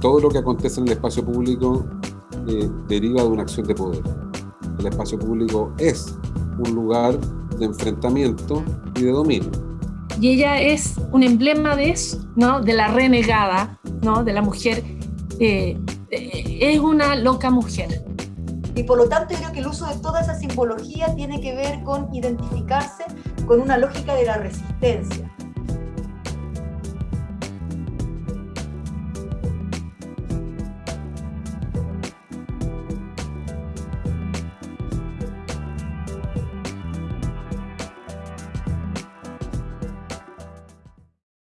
todo lo que acontece en el espacio público eh, deriva de una acción de poder. El espacio público es un lugar de enfrentamiento y de dominio. Y ella es un emblema de eso, ¿no? De la renegada, ¿no? De la mujer. Eh, es una loca mujer. Y por lo tanto, creo que el uso de toda esa simbología tiene que ver con identificarse con una lógica de la resistencia